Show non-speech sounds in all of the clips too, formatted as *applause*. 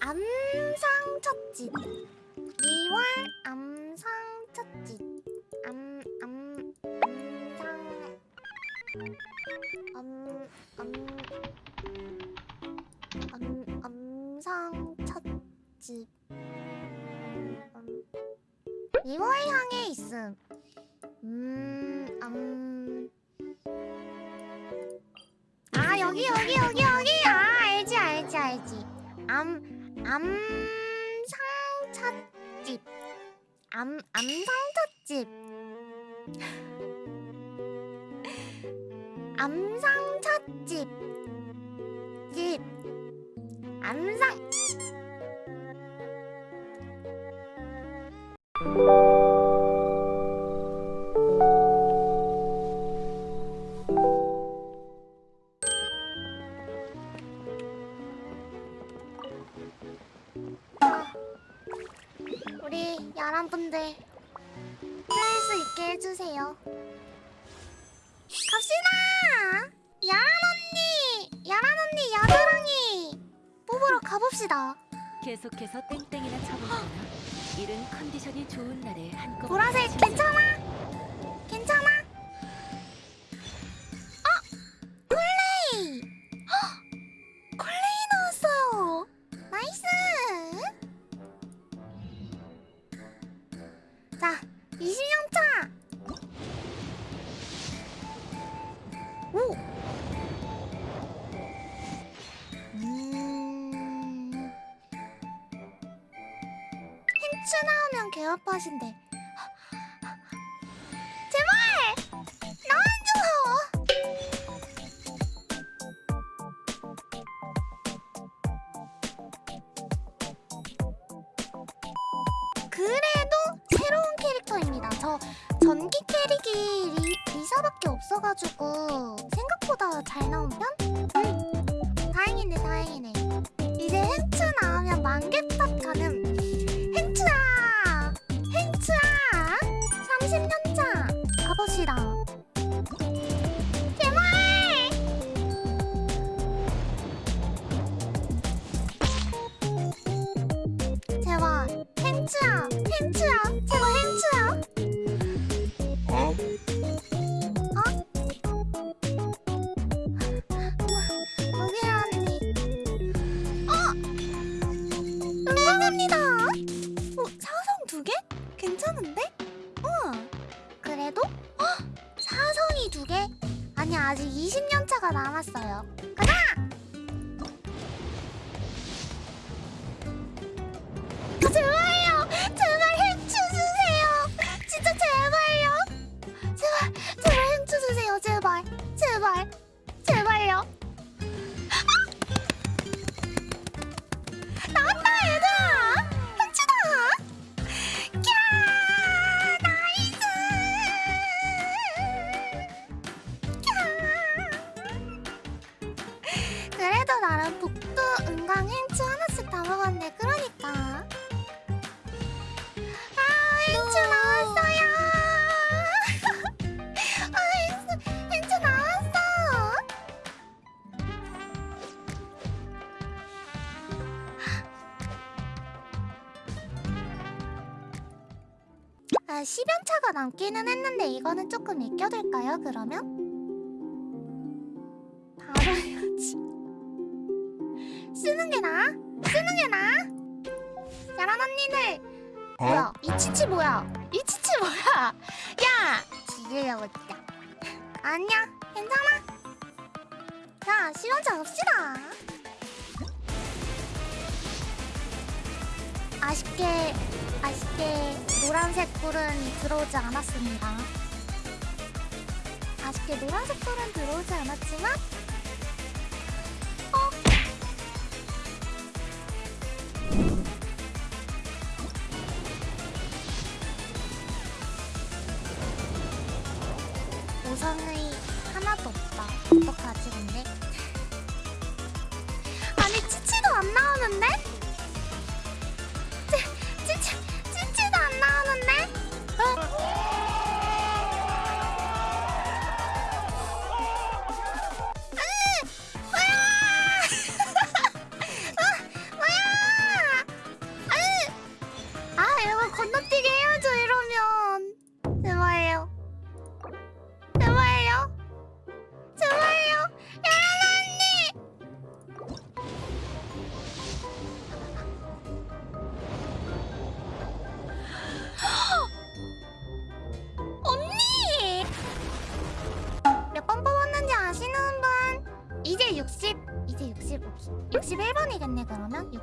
암상 첫집 2월 암상 첫집 암, 암, 암상 암, 암, 암, 암상 첫집 암, 2월 향해 있음 음, 암. 아, 여기, 여기, 여기, 여기! 아, 알지, 알지, 알지. 암, 암상 찻집. 암, 암상 찻집. 암상 찻집. 집. 암상. 분들 할수 있게 해주세요. 갑시다. 야란 언니, 야란 언니, 야드랑이 뽑으러 가봅시다. 계속해서 땡땡이나 쳐보거나 *gasps* 이른 컨디션이 좋은 날에 한꺼번에 보라색? 괜찮아? 힌트 나오면 개업하신대. 제발! 나와줘! 그래도 새로운 캐릭터입니다. 저 전기 캐릭이 리, 리사밖에 없어가지고 생각보다 잘 나온 편? 아직 20년 차가 남았어요. 가자! 아, 10연 차가 남기는 했는데 이거는 조금 익혀둘까요, 그러면? 바로 해야지. *laughs* 쓰는 게 나아? 쓰는 게 나아? 야란 언니들! 어? 뭐야? 이 치치 뭐야? 이 치치 뭐야? *laughs* 야! 죽이려고 진짜. *laughs* 아니야, 괜찮아. 자, 10연 차 갑시다. 아쉽게 아쉽게 노란색 뿔은 들어오지 않았습니다. 아쉽게 노란색 뿔은 들어오지 않았지만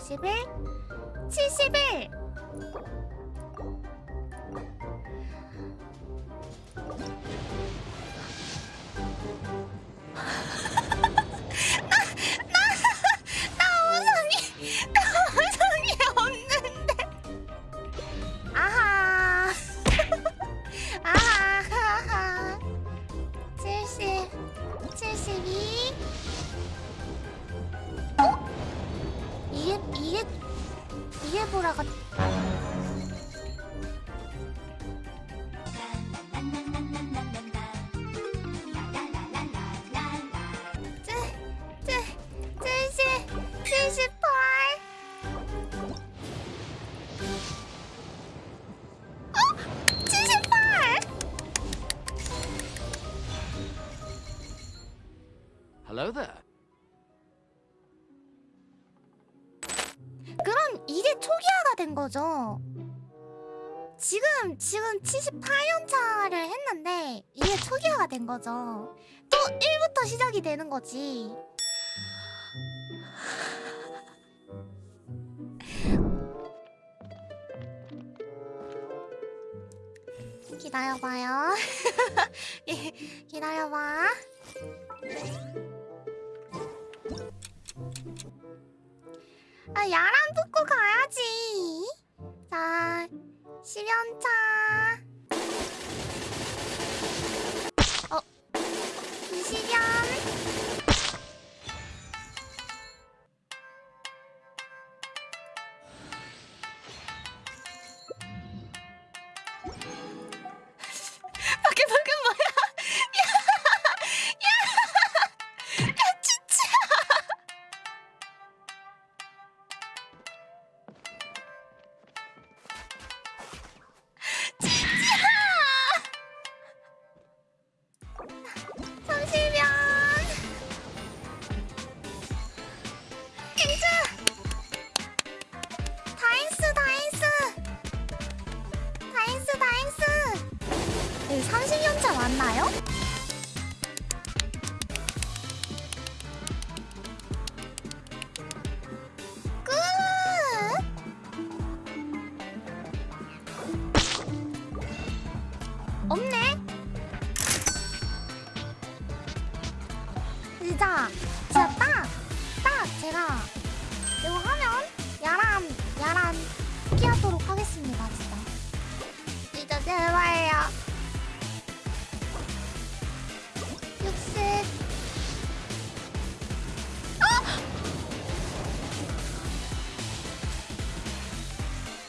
60일 70일. There. 그럼 이게 초기화가 된 거죠. 지금 지금 78년 차를 했는데 이게 초기화가 된 거죠. 또 1부터 시작이 되는 거지. 기다려봐요. *laughs* 예, 기다려봐. 야란 붙고 가야지. 자, 10연차.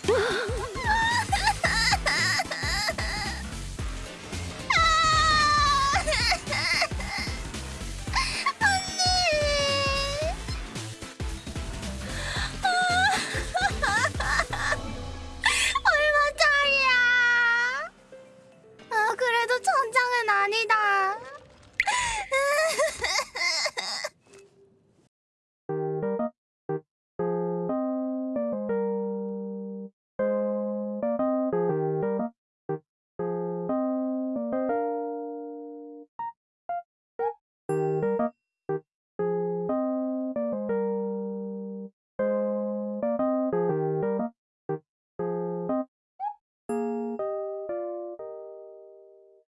Ugh! *laughs*